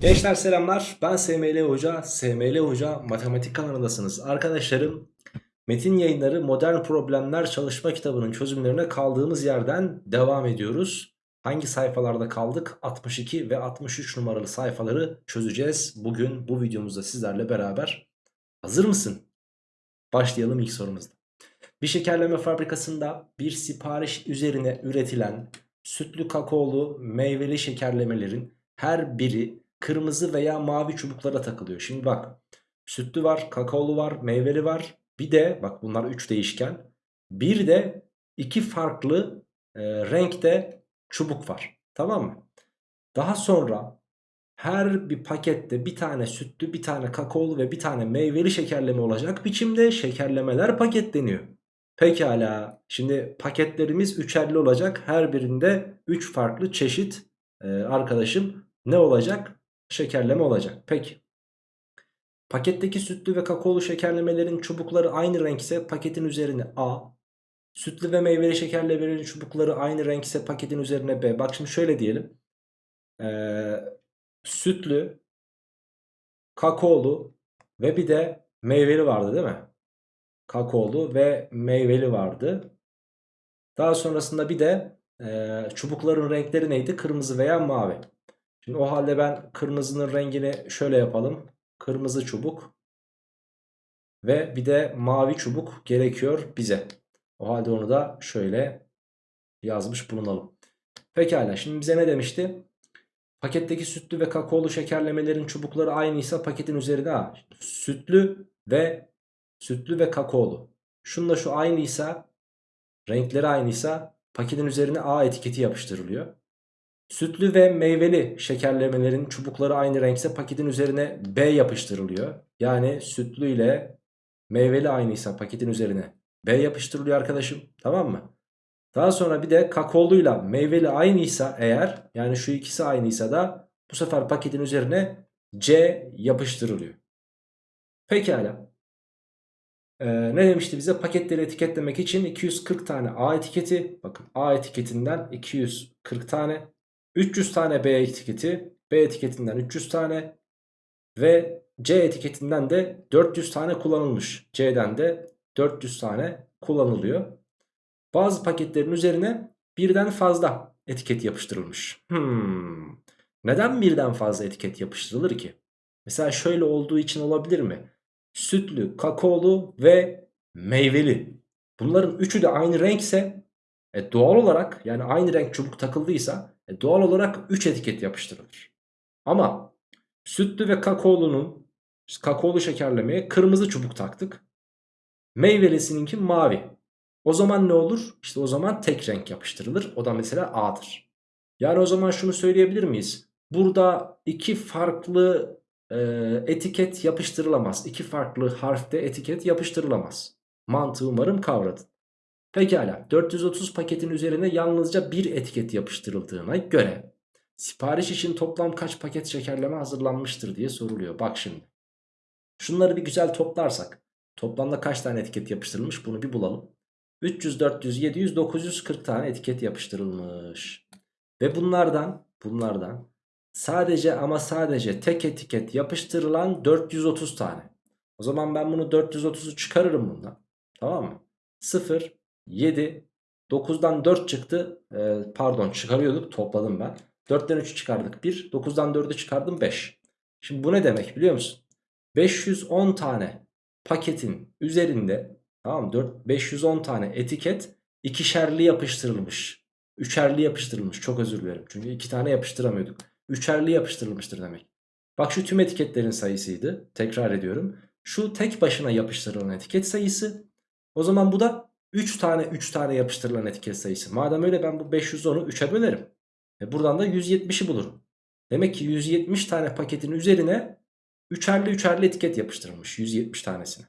Gençler selamlar. Ben SML Hoca. SML Hoca matematik kanalındasınız. Arkadaşlarım Metin Yayınları Modern Problemler Çalışma Kitabı'nın çözümlerine kaldığımız yerden devam ediyoruz. Hangi sayfalarda kaldık? 62 ve 63 numaralı sayfaları çözeceğiz. Bugün bu videomuzda sizlerle beraber. Hazır mısın? Başlayalım ilk sorumuzda. Bir şekerleme fabrikasında bir sipariş üzerine üretilen sütlü kakaolu meyveli şekerlemelerin her biri kırmızı veya mavi çubuklara takılıyor. Şimdi bak sütlü var, kakaolu var, meyveli var. Bir de bak bunlar 3 değişken. Bir de iki farklı e, renkte çubuk var. Tamam mı? Daha sonra her bir pakette bir tane sütlü, bir tane kakaolu ve bir tane meyveli şekerleme olacak biçimde şekerlemeler paketleniyor. Pekala. Şimdi paketlerimiz üçerli olacak. Her birinde 3 farklı çeşit e, arkadaşım ne olacak? Şekerleme olacak. Peki. Paketteki sütlü ve kakaolu şekerlemelerin çubukları aynı renk ise paketin üzerine A. Sütlü ve meyveli şekerlemelerin çubukları aynı renk ise paketin üzerine B. Bak şimdi şöyle diyelim. Ee, sütlü, kakaolu ve bir de meyveli vardı değil mi? Kakaolu ve meyveli vardı. Daha sonrasında bir de e, çubukların renkleri neydi? Kırmızı veya mavi. Şimdi o halde ben kırmızının rengini şöyle yapalım. Kırmızı çubuk ve bir de mavi çubuk gerekiyor bize. O halde onu da şöyle yazmış bulunalım. Pekala şimdi bize ne demişti? Paketteki sütlü ve kakaolu şekerlemelerin çubukları aynıysa paketin üzerine A. Sütlü ve sütlü ve kakaolu. Şunla şu aynıysa renkleri aynıysa paketin üzerine A etiketi yapıştırılıyor. Sütlü ve meyveli şekerlemelerin çubukları aynı renkse paketin üzerine B yapıştırılıyor. Yani sütlü ile meyveli aynıysa paketin üzerine B yapıştırılıyor arkadaşım. Tamam mı? Daha sonra bir de kakaoluyla meyveli aynıysa eğer yani şu ikisi aynıysa da bu sefer paketin üzerine C yapıştırılıyor. Pekala. Ee, ne demişti bize? Paketleri etiketlemek için 240 tane A etiketi. Bakın A etiketinden 240 tane. 300 tane B etiketi. B etiketinden 300 tane. Ve C etiketinden de 400 tane kullanılmış. C'den de 400 tane kullanılıyor. Bazı paketlerin üzerine birden fazla etiket yapıştırılmış. Hmm. Neden birden fazla etiket yapıştırılır ki? Mesela şöyle olduğu için olabilir mi? Sütlü, kakaolu ve meyveli. Bunların üçü de aynı renkse e, doğal olarak yani aynı renk çubuk takıldıysa e, doğal olarak 3 etiket yapıştırılır. Ama sütlü ve kakaolunun kakaolu şekerlemeye kırmızı çubuk taktık. Meyvelisininki mavi. O zaman ne olur? İşte o zaman tek renk yapıştırılır. O da mesela A'dır. Yani o zaman şunu söyleyebilir miyiz? Burada iki farklı e, etiket yapıştırılamaz. İki farklı harfte etiket yapıştırılamaz. Mantığı umarım kavradın. Pekala 430 paketin üzerine yalnızca bir etiket yapıştırıldığına göre sipariş için toplam kaç paket şekerleme hazırlanmıştır diye soruluyor. Bak şimdi. Şunları bir güzel toplarsak toplamda kaç tane etiket yapıştırılmış bunu bir bulalım. 300, 400, 700, 940 tane etiket yapıştırılmış. Ve bunlardan bunlardan sadece ama sadece tek etiket yapıştırılan 430 tane. O zaman ben bunu 430'u çıkarırım bundan. Tamam mı? 0, 7, 9'dan 4 çıktı. Ee, pardon çıkarıyorduk topladım ben. 4'ten 3 çıkardık 1, 9'dan 4'ü çıkardım 5. Şimdi bu ne demek biliyor musun? 510 tane paketin üzerinde tamam 4, 510 tane etiket ikişerli yapıştırılmış. Üçerli yapıştırılmış çok özür dilerim. Çünkü iki tane yapıştıramıyorduk. Üçerli yapıştırılmıştır demek. Bak şu tüm etiketlerin sayısıydı. Tekrar ediyorum. Şu tek başına yapıştırılan etiket sayısı. O zaman bu da 3 tane 3 tane yapıştırılan etiket sayısı. Madem öyle ben bu 510'u 3'e bölerim. E buradan da 170'i bulurum. Demek ki 170 tane paketin üzerine üçerli üçerli etiket yapıştırılmış 170 tanesine.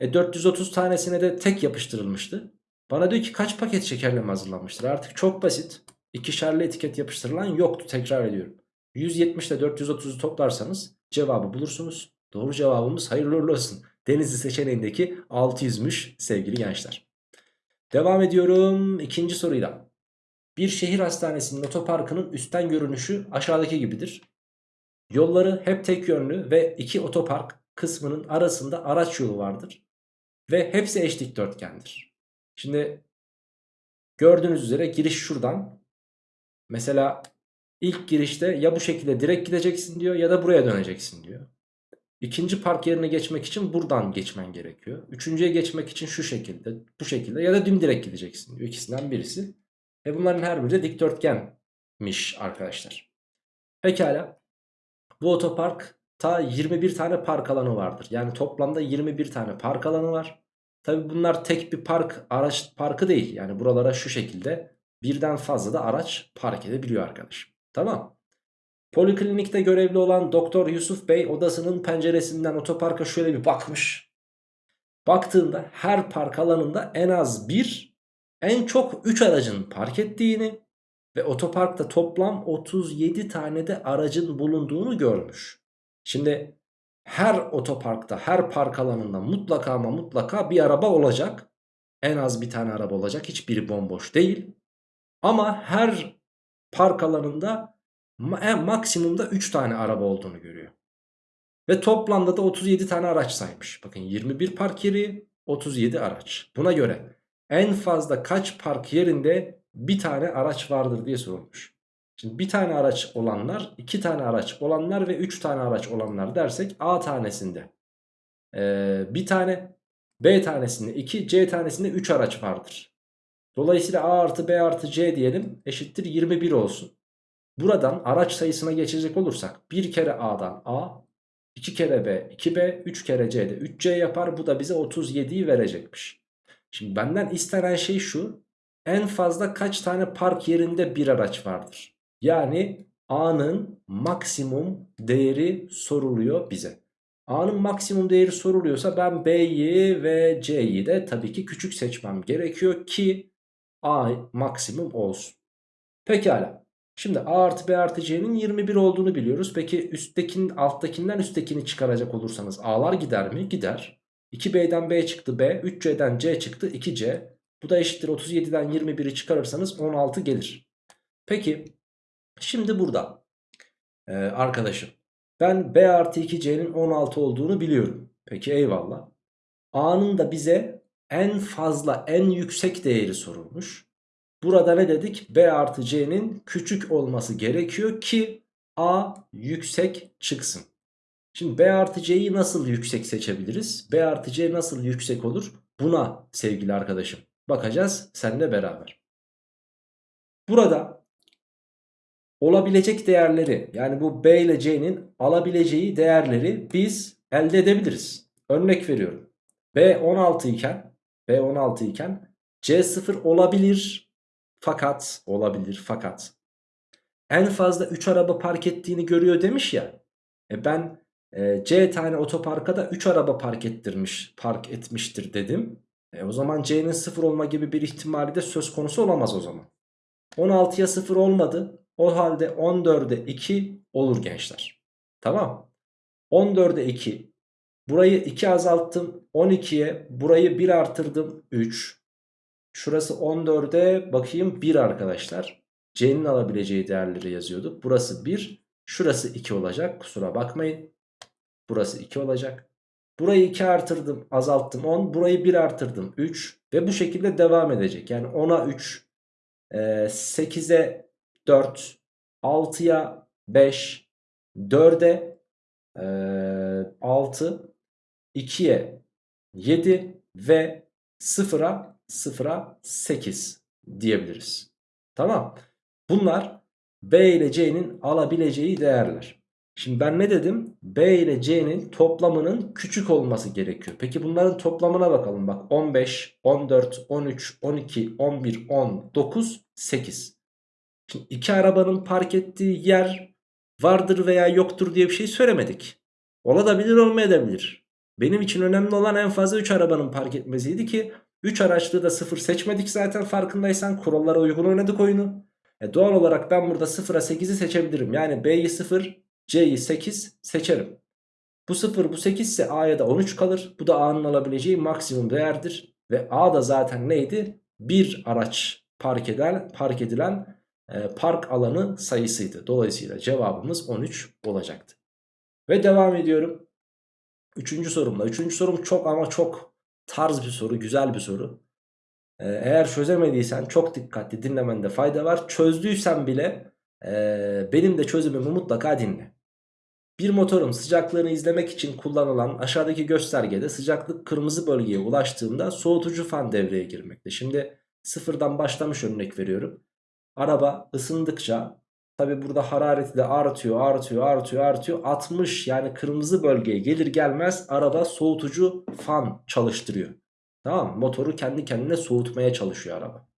E 430 tanesine de tek yapıştırılmıştı. Bana diyor ki kaç paket şekerleme hazırlanmıştır? Artık çok basit. İkişerli etiket yapıştırılan yoktu tekrar ediyorum. 170 ile 430'u toplarsanız cevabı bulursunuz. Doğru cevabımız hayırlı olsun. Denizli seçeneğindeki 600'müş sevgili gençler. Devam ediyorum ikinci soruyla. Bir şehir hastanesinin otoparkının üstten görünüşü aşağıdaki gibidir. Yolları hep tek yönlü ve iki otopark kısmının arasında araç yolu vardır. Ve hepsi eş dikdörtgendir. Şimdi gördüğünüz üzere giriş şuradan. Mesela ilk girişte ya bu şekilde direkt gideceksin diyor ya da buraya döneceksin diyor. İkinci park yerine geçmek için buradan geçmen gerekiyor. Üçüncüye geçmek için şu şekilde, bu şekilde ya da dümdirek gideceksin diyor. İkisinden birisi. Ve bunların her biri de dikdörtgenmiş arkadaşlar. Pekala. Bu otoparkta 21 tane park alanı vardır. Yani toplamda 21 tane park alanı var. Tabi bunlar tek bir park araç parkı değil. Yani buralara şu şekilde birden fazla da araç park edebiliyor arkadaşım. Tamam. Poliklinikte görevli olan Doktor Yusuf Bey odasının penceresinden otoparka şöyle bir bakmış. Baktığında her park alanında en az bir, en çok 3 aracın park ettiğini ve otoparkta toplam 37 tane de aracın bulunduğunu görmüş. Şimdi her otoparkta, her park alanında mutlaka ama mutlaka bir araba olacak. En az bir tane araba olacak. Hiçbiri bomboş değil. Ama her park alanında en maksimumda 3 tane araba olduğunu görüyor. Ve toplamda da 37 tane araç saymış. Bakın 21 park yeri 37 araç. Buna göre en fazla kaç park yerinde bir tane araç vardır diye sorulmuş. Şimdi bir tane araç olanlar, iki tane araç olanlar ve üç tane araç olanlar dersek A tanesinde ee, bir tane, B tanesinde iki, C tanesinde üç araç vardır. Dolayısıyla A artı B artı C diyelim eşittir 21 olsun. Buradan araç sayısına geçecek olursak bir kere A'dan A, iki kere B 2B, üç kere C'de 3C yapar. Bu da bize 37'yi verecekmiş. Şimdi benden istenen şey şu. En fazla kaç tane park yerinde bir araç vardır? Yani A'nın maksimum değeri soruluyor bize. A'nın maksimum değeri soruluyorsa ben B'yi ve C'yi de tabii ki küçük seçmem gerekiyor ki A maksimum olsun. Pekala. Şimdi A artı B artı C'nin 21 olduğunu biliyoruz. Peki üsttekinin alttakinden üsttekini çıkaracak olursanız A'lar gider mi? Gider. 2B'den B çıktı B, 3C'den C çıktı 2C. Bu da eşittir 37'den 21'i çıkarırsanız 16 gelir. Peki şimdi burada ee, arkadaşım ben B artı 2C'nin 16 olduğunu biliyorum. Peki eyvallah. A'nın da bize en fazla en yüksek değeri sorulmuş. Burada ne dedik? B artı C'nin küçük olması gerekiyor ki A yüksek çıksın. Şimdi B artı C'yi nasıl yüksek seçebiliriz? B artı C nasıl yüksek olur? Buna sevgili arkadaşım bakacağız seninle beraber. Burada olabilecek değerleri yani bu B ile C'nin alabileceği değerleri biz elde edebiliriz. Örnek veriyorum. B 16 iken B 16 iken C 0 olabilir fakat olabilir fakat en fazla 3 araba park ettiğini görüyor demiş ya. E ben e, C tane otoparka da 3 araba park ettirmiş, park etmiştir dedim. E, o zaman C'nin 0 olma gibi bir ihtimali de söz konusu olamaz o zaman. 16'ya 0 olmadı. O halde 14'e 2 olur gençler. Tamam. 14'e 2. Burayı 2 azalttım. 12'ye burayı 1 artırdım. 3. Şurası 14'e bakayım 1 arkadaşlar. C'nin alabileceği değerleri yazıyorduk. Burası 1. Şurası 2 olacak. Kusura bakmayın. Burası 2 olacak. Burayı 2 artırdım azalttım 10. Burayı 1 artırdım 3. Ve bu şekilde devam edecek. Yani 10'a 3. 8'e 4. 6'ya 5. 4'e 6. 2'ye 7 ve 0'a 0'a 8 diyebiliriz. Tamam. Bunlar B ile C'nin alabileceği değerler. Şimdi ben ne dedim? B ile C'nin toplamının küçük olması gerekiyor. Peki bunların toplamına bakalım. Bak 15, 14, 13, 12, 11, 10, 9, 8. Şimdi iki arabanın park ettiği yer vardır veya yoktur diye bir şey söylemedik. Olabilir olmayabilir. Benim için önemli olan en fazla 3 arabanın park etmesiydi ki 3 araçlı da 0 seçmedik zaten farkındaysan kurallara uygun oynadık oyunu. E doğal olarak ben burada 0'a 8'i seçebilirim. Yani B'yi 0 C'yi 8 seçerim. Bu 0 bu 8 ise A'ya da 13 kalır. Bu da A'nın alabileceği maksimum değerdir. Ve A da zaten neydi? Bir araç park edilen, park edilen e, park alanı sayısıydı. Dolayısıyla cevabımız 13 olacaktı. Ve devam ediyorum. Üçüncü sorumla. Üçüncü sorum çok ama çok tarz bir soru. Güzel bir soru. Ee, eğer çözemediysen çok dikkatli dinlemende fayda var. Çözdüysen bile e, benim de çözümümü mutlaka dinle. Bir motorun sıcaklığını izlemek için kullanılan aşağıdaki göstergede sıcaklık kırmızı bölgeye ulaştığında soğutucu fan devreye girmekte. Şimdi sıfırdan başlamış örnek veriyorum. Araba ısındıkça tabi burada harareti de artıyor artıyor artıyor artıyor 60 yani kırmızı bölgeye gelir gelmez araba soğutucu fan çalıştırıyor. Tamam? Motoru kendi kendine soğutmaya çalışıyor araba.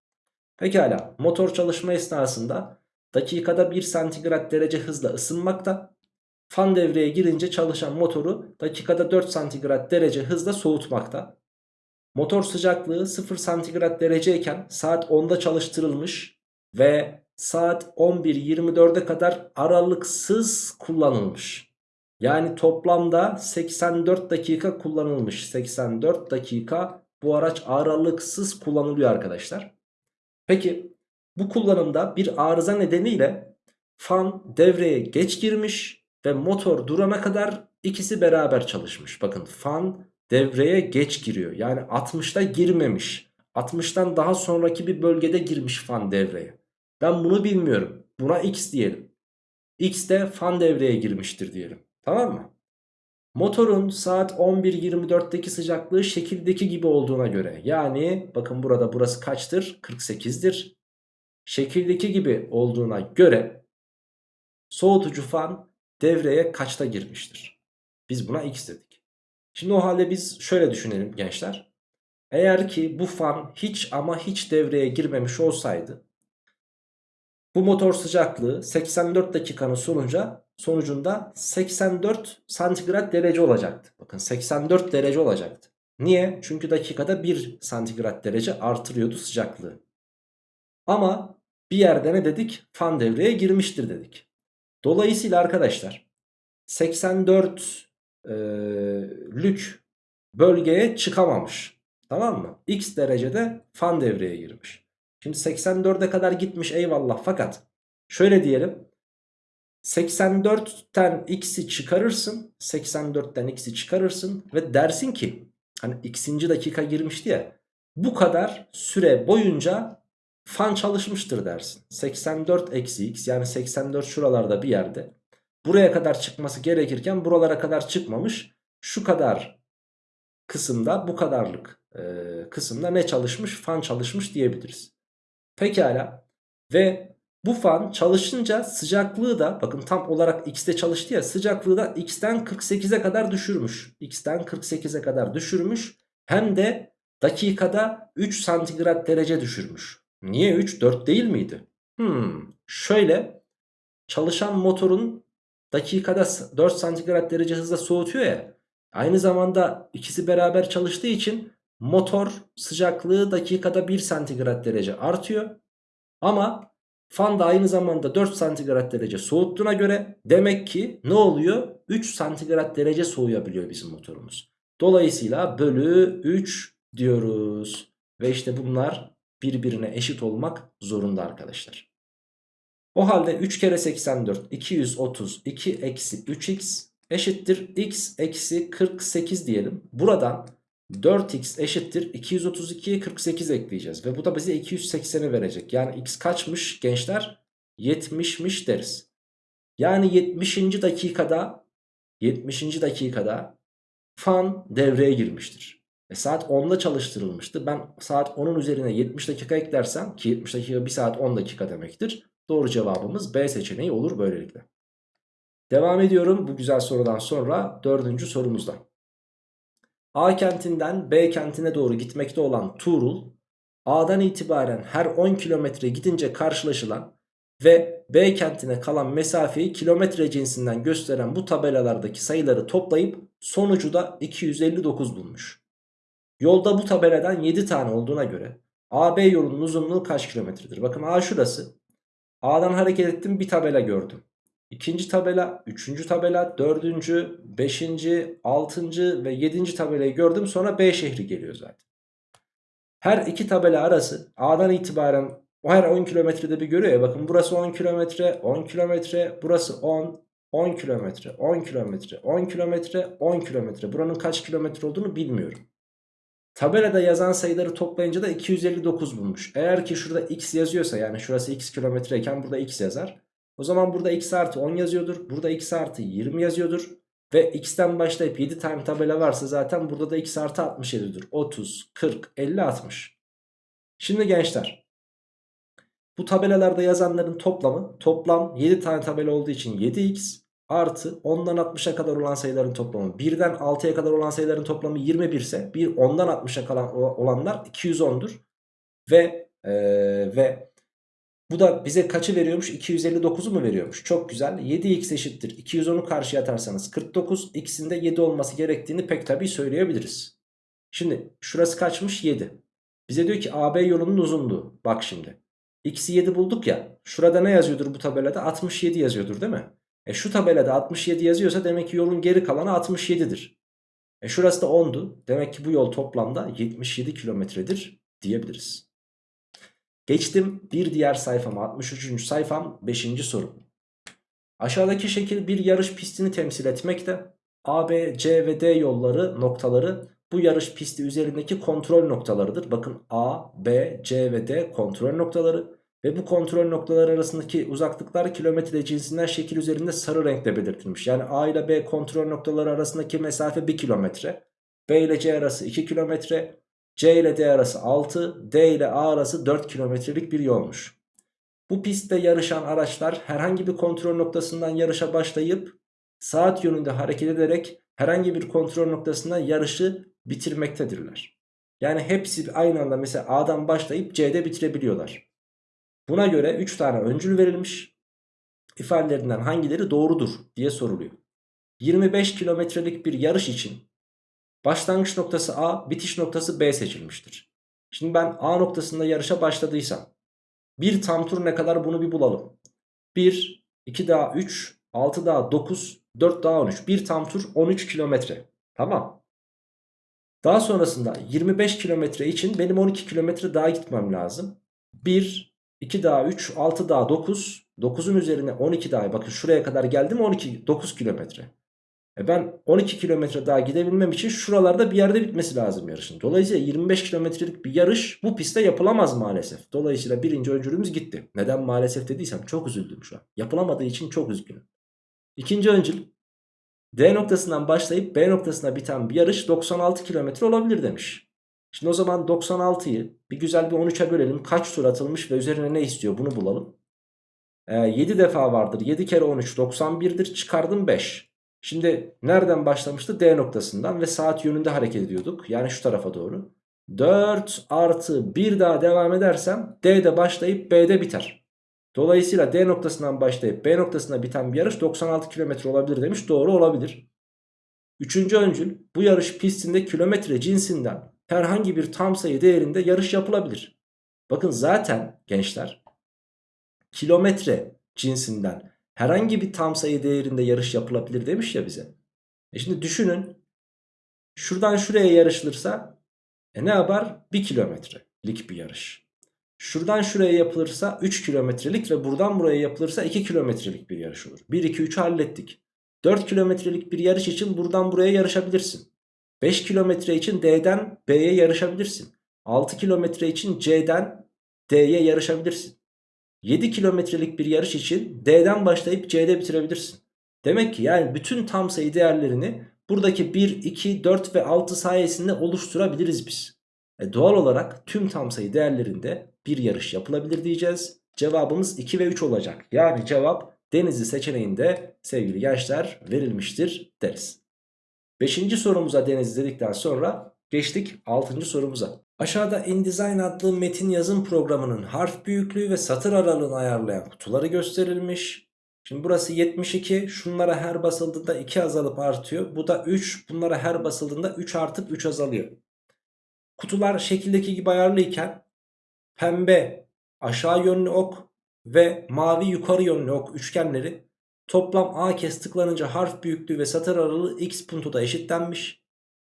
Pekala motor çalışma esnasında dakikada 1 santigrat derece hızla ısınmakta. Fan devreye girince çalışan motoru dakikada 4 santigrat derece hızla soğutmakta. Motor sıcaklığı 0 santigrat dereceyken saat 10'da çalıştırılmış ve saat 11.24'e kadar aralıksız kullanılmış. Yani toplamda 84 dakika kullanılmış. 84 dakika bu araç aralıksız kullanılıyor arkadaşlar. Peki bu kullanımda bir arıza nedeniyle fan devreye geç girmiş ve motor durana kadar ikisi beraber çalışmış. Bakın fan devreye geç giriyor. Yani 60'ta girmemiş. 60'tan daha sonraki bir bölgede girmiş fan devreye. Ben bunu bilmiyorum. Buna x diyelim. X de fan devreye girmiştir diyelim. Tamam mı? Motorun saat 11.24'teki sıcaklığı şekildeki gibi olduğuna göre yani bakın burada burası kaçtır? 48'dir. Şekildeki gibi olduğuna göre soğutucu fan devreye kaçta girmiştir? Biz buna x dedik. Şimdi o halde biz şöyle düşünelim gençler. Eğer ki bu fan hiç ama hiç devreye girmemiş olsaydı bu motor sıcaklığı 84 dakikanın sonuca, sonucunda 84 santigrat derece olacaktı. Bakın 84 derece olacaktı. Niye? Çünkü dakikada 1 santigrat derece artırıyordu sıcaklığı. Ama bir yerde ne dedik? Fan devreye girmiştir dedik. Dolayısıyla arkadaşlar 84 e, lük bölgeye çıkamamış. Tamam mı? X derecede fan devreye girmiş. Şimdi 84'e kadar gitmiş eyvallah fakat şöyle diyelim. 84'ten x'i çıkarırsın. 84'ten x'i çıkarırsın ve dersin ki hani x'inci dakika girmişti ya. Bu kadar süre boyunca fan çalışmıştır dersin. 84 eksi x yani 84 şuralarda bir yerde. Buraya kadar çıkması gerekirken buralara kadar çıkmamış. Şu kadar kısımda bu kadarlık e, kısımda ne çalışmış? Fan çalışmış diyebiliriz. Pekala ve bu fan çalışınca sıcaklığı da bakın tam olarak x'te çalıştı ya sıcaklığı da x'ten 48'e kadar düşürmüş. x'ten 48'e kadar düşürmüş hem de dakikada 3 santigrat derece düşürmüş. Niye 3 4 değil miydi? Hmm, şöyle çalışan motorun dakikada 4 santigrat derece hızla soğutuyor ya. Aynı zamanda ikisi beraber çalıştığı için motor sıcaklığı dakikada 1 santigrat derece artıyor. Ama fan da aynı zamanda 4 santigrat derece soğuttuğuna göre demek ki ne oluyor? 3 santigrat derece soğuyabiliyor bizim motorumuz. Dolayısıyla bölü 3 diyoruz. Ve işte bunlar birbirine eşit olmak zorunda arkadaşlar. O halde 3 kere 84 232 eksi 3x eşittir x eksi 48 diyelim. Buradan 4x eşittir 232'ye 48 ekleyeceğiz. Ve bu da bize 280'i verecek. Yani x kaçmış gençler? 70'miş deriz. Yani 70. dakikada 70. dakikada fan devreye girmiştir. E saat 10'da çalıştırılmıştı. Ben saat 10'un üzerine 70 dakika eklersem ki 70 dakika 1 saat 10 dakika demektir. Doğru cevabımız B seçeneği olur böylelikle. Devam ediyorum bu güzel sorudan sonra dördüncü sorumuzda. A kentinden B kentine doğru gitmekte olan Tuğrul A'dan itibaren her 10 kilometre gidince karşılaşılan ve B kentine kalan mesafeyi kilometre cinsinden gösteren bu tabelalardaki sayıları toplayıp sonucu da 259 bulmuş. Yolda bu tabeladan 7 tane olduğuna göre AB yolunun uzunluğu kaç kilometredir? Bakın A şurası. A'dan hareket ettim bir tabela gördüm. İkinci tabela, üçüncü tabela, dördüncü, beşinci, altıncı ve yedinci tabelayı gördüm. Sonra B şehri geliyor zaten. Her iki tabela arası A'dan itibaren o her 10 kilometrede bir görüyor ya. Bakın burası 10 kilometre, 10 kilometre, burası 10, 10 kilometre, 10 kilometre, 10 kilometre, 10 kilometre. Buranın kaç kilometre olduğunu bilmiyorum. Tabelada yazan sayıları toplayınca da 259 bulmuş. Eğer ki şurada x yazıyorsa yani şurası x kilometreyken burada x yazar. O zaman burada x artı 10 yazıyordur. Burada x artı 20 yazıyordur. Ve x'ten başlayıp 7 tane tabela varsa zaten burada da x artı 67'dir. 30, 40, 50, 60. Şimdi gençler. Bu tabelalarda yazanların toplamı toplam 7 tane tabela olduğu için 7x artı 10'dan 60'a kadar olan sayıların toplamı 1'den 6'ya kadar olan sayıların toplamı 21 ise bir 10'dan 60'a kalan olanlar 210'dur. Ve ee, ve bu da bize kaçı veriyormuş? 259'u mu veriyormuş? Çok güzel. 7x eşittir. 210'u karşıya atarsanız 49. X'in de 7 olması gerektiğini pek tabii söyleyebiliriz. Şimdi şurası kaçmış? 7. Bize diyor ki AB yolunun uzunluğu. Bak şimdi. X'i 7 bulduk ya. Şurada ne yazıyordur bu tabelada? 67 yazıyordur değil mi? E şu tabelada 67 yazıyorsa demek ki yolun geri kalanı 67'dir. E şurası da 10'du. Demek ki bu yol toplamda 77 kilometredir diyebiliriz. Geçtim bir diğer sayfama 63. sayfam 5. soru. Aşağıdaki şekil bir yarış pistini temsil etmekte. A, B, C ve D yolları noktaları bu yarış pisti üzerindeki kontrol noktalarıdır. Bakın A, B, C ve D kontrol noktaları. Ve bu kontrol noktaları arasındaki uzaklıklar kilometre cinsinden şekil üzerinde sarı renkle belirtilmiş. Yani A ile B kontrol noktaları arasındaki mesafe 1 kilometre. B ile C arası 2 kilometre. C ile D arası 6, D ile A arası 4 kilometrelik bir yolmuş. Bu pistte yarışan araçlar herhangi bir kontrol noktasından yarışa başlayıp saat yönünde hareket ederek herhangi bir kontrol noktasından yarışı bitirmektedirler. Yani hepsi aynı anda mesela A'dan başlayıp C'de bitirebiliyorlar. Buna göre 3 tane öncül verilmiş. İfadelerinden hangileri doğrudur diye soruluyor. 25 kilometrelik bir yarış için başlangıç noktası A, bitiş noktası B seçilmiştir. Şimdi ben A noktasında yarışa başladıysam bir tam tur ne kadar bunu bir bulalım. 1, 2 daha 3, 6 daha 9, 4 daha 13. Bir tam tur 13 kilometre. Tamam. Daha sonrasında 25 kilometre için benim 12 kilometre daha gitmem lazım. 1, 2 daha 3, 6 daha 9. 9'un üzerine 12 daha. Bakın şuraya kadar geldim 12, 9 kilometre. E ben 12 kilometre daha gidebilmem için şuralarda bir yerde bitmesi lazım yarışın. Dolayısıyla 25 kilometrelik bir yarış bu pistte yapılamaz maalesef. Dolayısıyla birinci öncülümüz gitti. Neden maalesef dediysem çok üzüldüm şu an. Yapılamadığı için çok üzgünüm. İkinci öncül D noktasından başlayıp B noktasına biten bir yarış 96 kilometre olabilir demiş. Şimdi o zaman 96'yı bir güzel bir 13'e bölelim. Kaç tur atılmış ve üzerine ne istiyor bunu bulalım. Ee, 7 defa vardır. 7 kere 13 91'dir. Çıkardım 5. Şimdi nereden başlamıştı? D noktasından ve saat yönünde hareket ediyorduk. Yani şu tarafa doğru. 4 artı 1 daha devam edersem D'de başlayıp B'de biter. Dolayısıyla D noktasından başlayıp B noktasına biten bir yarış 96 kilometre olabilir demiş. Doğru olabilir. Üçüncü öncül bu yarış pistinde kilometre cinsinden herhangi bir tam sayı değerinde yarış yapılabilir. Bakın zaten gençler kilometre cinsinden herhangi bir tam sayı değerinde yarış yapılabilir demiş ya bize. E şimdi düşünün şuradan şuraya yarışılırsa e ne yapar? 1 kilometrelik bir yarış. Şuradan şuraya yapılırsa 3 kilometrelik ve buradan buraya yapılırsa 2 kilometrelik bir yarış olur. 1, 2, 3'ü hallettik. 4 kilometrelik bir yarış için buradan buraya yarışabilirsin. 5 kilometre için D'den B'ye yarışabilirsin. 6 kilometre için C'den D'ye yarışabilirsin. 7 kilometrelik bir yarış için D'den başlayıp C'de bitirebilirsin. Demek ki yani bütün tam sayı değerlerini buradaki 1, 2, 4 ve 6 sayesinde oluşturabiliriz biz. E doğal olarak tüm tam sayı değerlerinde bir yarış yapılabilir diyeceğiz. Cevabımız 2 ve 3 olacak. Yani cevap Denizli seçeneğinde sevgili gençler verilmiştir deriz. Beşinci sorumuza Denizli dedikten sonra geçtik altıncı sorumuza. Aşağıda InDesign adlı metin yazım programının harf büyüklüğü ve satır aralığını ayarlayan kutuları gösterilmiş. Şimdi burası 72. Şunlara her basıldığında 2 azalıp artıyor. Bu da 3. Bunlara her basıldığında 3 artıp 3 azalıyor. Kutular şekildeki gibi ayarlıyken pembe aşağı yönlü ok ve mavi yukarı yönlü ok üçgenleri toplam a kez tıklanınca harf büyüklüğü ve satır aralığı x puntoda eşitlenmiş.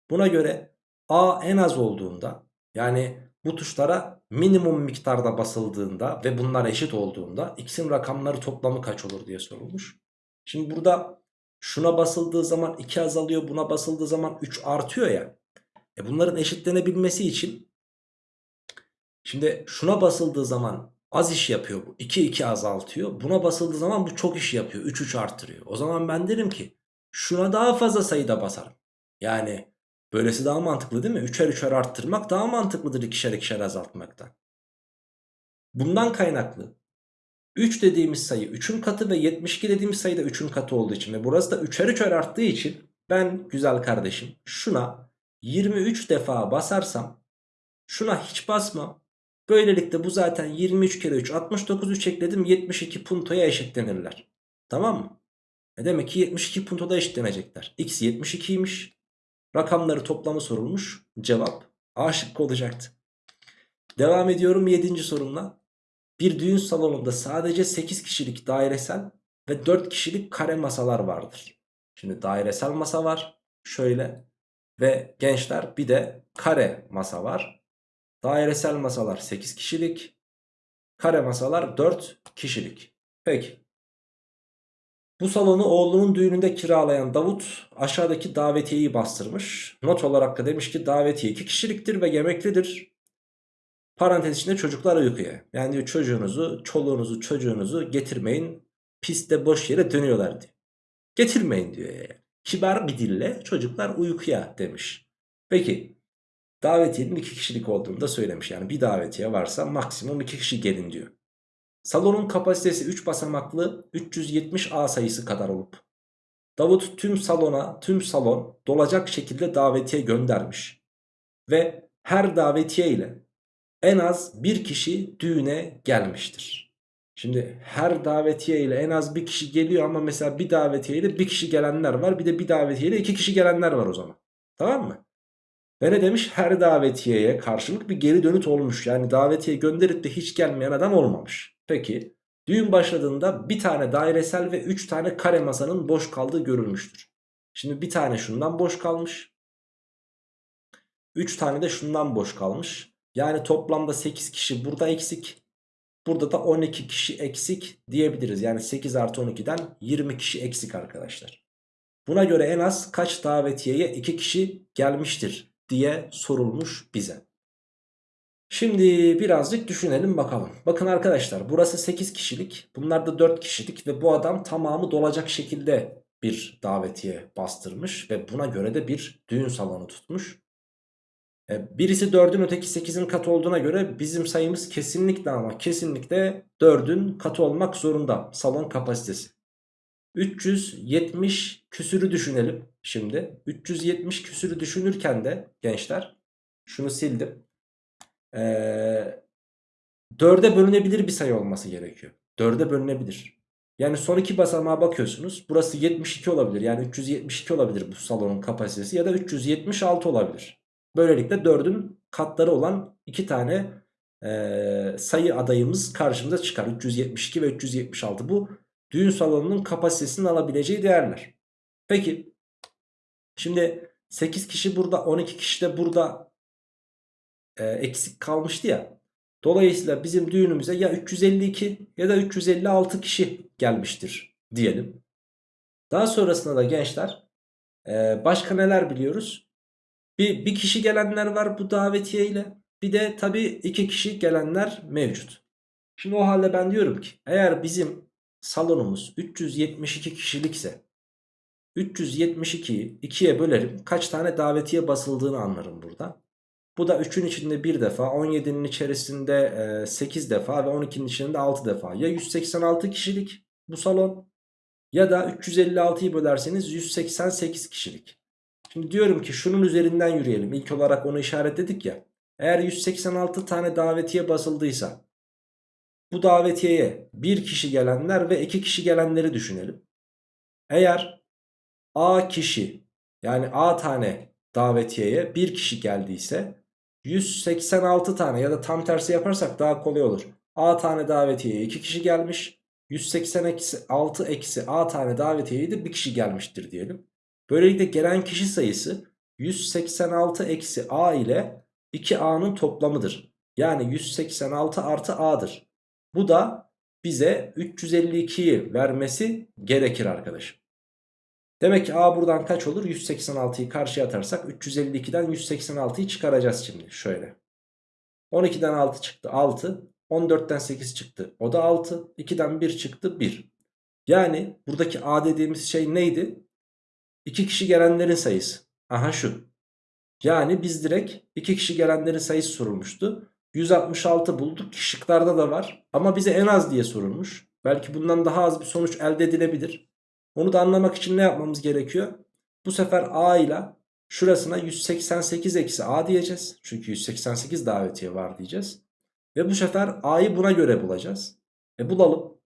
Buna göre a en az olduğunda yani bu tuşlara minimum miktarda basıldığında ve bunlar eşit olduğunda x'in rakamları toplamı kaç olur diye sorulmuş. Şimdi burada Şuna basıldığı zaman 2 azalıyor. Buna basıldığı zaman 3 artıyor ya. E bunların eşitlenebilmesi için şimdi şuna basıldığı zaman az iş yapıyor bu. 2 2 azaltıyor. Buna basıldığı zaman bu çok iş yapıyor. 3 3 arttırıyor. O zaman ben derim ki şuna daha fazla sayıda basarım. Yani böylesi daha mantıklı değil mi? Üçer üçer arttırmak daha mantıklıdır ikişer ikişer azaltmaktan. Bundan kaynaklı 3 dediğimiz sayı 3'ün katı ve 72 dediğimiz sayı da 3'ün katı olduğu için ve burası da 3'er 3'er arttığı için ben güzel kardeşim şuna 23 defa basarsam şuna hiç basmam. Böylelikle bu zaten 23 kere 3 69 3 ekledim 72 puntoya eşitlenirler. Tamam mı? E demek ki 72 puntoda eşitlenecekler. X 72'ymiş. Rakamları toplamı sorulmuş. Cevap A şıkkı olacaktı. Devam ediyorum 7. sorumla. Bir düğün salonunda sadece 8 kişilik dairesel ve 4 kişilik kare masalar vardır. Şimdi dairesel masa var. Şöyle. Ve gençler bir de kare masa var. Dairesel masalar 8 kişilik. Kare masalar 4 kişilik. Peki. Bu salonu oğlunun düğününde kiralayan Davut aşağıdaki davetiyeyi bastırmış. Not olarak da demiş ki davetiye 2 kişiliktir ve yemeklidir. Parantez içinde çocuklar uykuya. Yani diyor çocuğunuzu, çoluğunuzu, çocuğunuzu getirmeyin. Piste boş yere dönüyorlar diyor. Getirmeyin diyor yani. Kibar bir dille çocuklar uykuya demiş. Peki davetiyenin 2 kişilik olduğunu da söylemiş. Yani bir davetiye varsa maksimum 2 kişi gelin diyor. Salonun kapasitesi 3 basamaklı 370 A sayısı kadar olup Davut tüm salona tüm salon dolacak şekilde davetiye göndermiş. Ve her davetiye ile en az bir kişi düğüne gelmiştir. Şimdi her davetiye ile en az bir kişi geliyor ama mesela bir davetiye ile bir kişi gelenler var. Bir de bir davetiye ile iki kişi gelenler var o zaman. Tamam mı? Ve ne demiş? Her davetiyeye karşılık bir geri dönüt olmuş. Yani davetiye gönderip de hiç gelmeyen adam olmamış. Peki düğün başladığında bir tane dairesel ve 3 tane kare masanın boş kaldığı görülmüştür. Şimdi bir tane şundan boş kalmış. 3 tane de şundan boş kalmış. Yani toplamda 8 kişi burada eksik. Burada da 12 kişi eksik diyebiliriz. Yani 8 artı 12'den 20 kişi eksik arkadaşlar. Buna göre en az kaç davetiyeye 2 kişi gelmiştir diye sorulmuş bize. Şimdi birazcık düşünelim bakalım. Bakın arkadaşlar burası 8 kişilik. Bunlar da 4 kişilik ve bu adam tamamı dolacak şekilde bir davetiye bastırmış. Ve buna göre de bir düğün salonu tutmuş. E, birisi 4'ün öteki 8'in katı olduğuna göre bizim sayımız kesinlikle ama kesinlikle 4'ün katı olmak zorunda. Salon kapasitesi. 370 küsürü düşünelim şimdi. 370 küsürü düşünürken de gençler şunu sildim. Ee, 4'e bölünebilir bir sayı olması gerekiyor. 4'e bölünebilir. Yani son iki basamağa bakıyorsunuz. Burası 72 olabilir. Yani 372 olabilir bu salonun kapasitesi ya da 376 olabilir. Böylelikle 4'ün katları olan iki tane e, sayı adayımız karşımıza çıkar. 372 ve 376 bu düğün salonunun kapasitesinin alabileceği değerler. Peki şimdi 8 kişi burada 12 kişi de burada e, eksik kalmıştı ya. Dolayısıyla bizim düğünümüze ya 352 ya da 356 kişi gelmiştir diyelim. Daha sonrasında da gençler e, başka neler biliyoruz? Bir, bir kişi gelenler var bu davetiye ile. Bir de tabii iki kişi gelenler mevcut. Şimdi o halde ben diyorum ki eğer bizim salonumuz 372 kişilikse 372'yi 2'ye bölerim. Kaç tane davetiye basıldığını anlarım burada. Bu da 3'ün içinde 1 defa, 17'nin içerisinde 8 defa ve 12'nin içinde 6 defa. Ya 186 kişilik bu salon ya da 356'yı bölerseniz 188 kişilik. Şimdi diyorum ki şunun üzerinden yürüyelim. İlk olarak onu işaretledik ya. Eğer 186 tane davetiye basıldıysa bu davetiyeye bir kişi gelenler ve iki kişi gelenleri düşünelim. Eğer A kişi yani A tane davetiyeye bir kişi geldiyse 186 tane ya da tam tersi yaparsak daha kolay olur. A tane davetiyeye 2 kişi gelmiş. 186 eksi A tane davetiyeye de bir kişi gelmiştir diyelim. Böylelikle gelen kişi sayısı 186 eksi A ile 2A'nın toplamıdır. Yani 186 artı A'dır. Bu da bize 352'yi vermesi gerekir arkadaşım. Demek ki A buradan kaç olur? 186'yı karşıya atarsak 352'den 186'yı çıkaracağız şimdi. Şöyle. 12'den 6 çıktı 6. 14'ten 8 çıktı. O da 6. 2'den 1 çıktı 1. Yani buradaki A dediğimiz şey neydi? 2 kişi gelenlerin sayısı. Aha şu. Yani biz direkt 2 kişi gelenlerin sayısı sorulmuştu. 166 bulduk. Şıklarda da var. Ama bize en az diye sorulmuş. Belki bundan daha az bir sonuç elde edilebilir. Onu da anlamak için ne yapmamız gerekiyor? Bu sefer A ile şurasına 188 eksi A diyeceğiz. Çünkü 188 davetiye var diyeceğiz. Ve bu sefer A'yı buna göre bulacağız. E bulalım.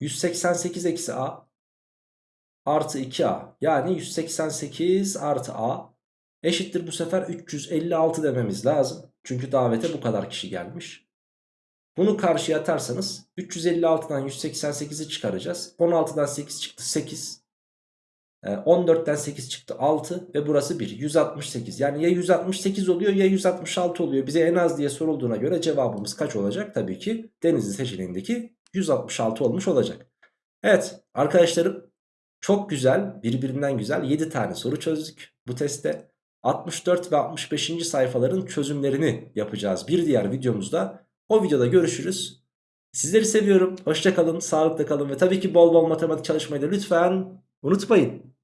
188 eksi A artı 2A. Yani 188 artı A eşittir bu sefer 356 dememiz lazım. Çünkü davete bu kadar kişi gelmiş. Bunu karşıya atarsanız 356'dan 188'i çıkaracağız. 16'dan 8 çıktı 8. Ee, 14'ten 8 çıktı 6 ve burası 1. 168 yani ya 168 oluyor ya 166 oluyor. Bize en az diye sorulduğuna göre cevabımız kaç olacak? Tabii ki Denizli seçeneğindeki 166 olmuş olacak. Evet arkadaşlarım çok güzel birbirinden güzel 7 tane soru çözdük bu testte. 64 ve 65. sayfaların çözümlerini yapacağız bir diğer videomuzda. O videoda görüşürüz. Sizleri seviyorum. Hoşça kalın, sağlıkla kalın ve tabii ki bol bol matematik çalışmayı da lütfen unutmayın.